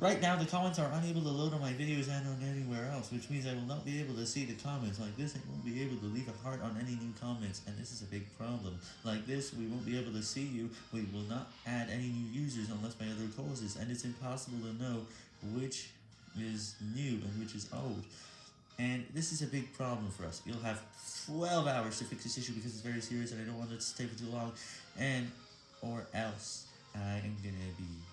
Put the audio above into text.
Right now, the comments are unable to load on my videos and on anywhere else, which means I will not be able to see the comments. Like this, I won't be able to leave a heart on any new comments, and this is a big problem. Like this, we won't be able to see you, we will not add any new users unless by other causes, and it's impossible to know which is new and which is old. And this is a big problem for us. You'll have 12 hours to fix this issue because it's very serious and I don't want it to stay for too long, and or else I am gonna be.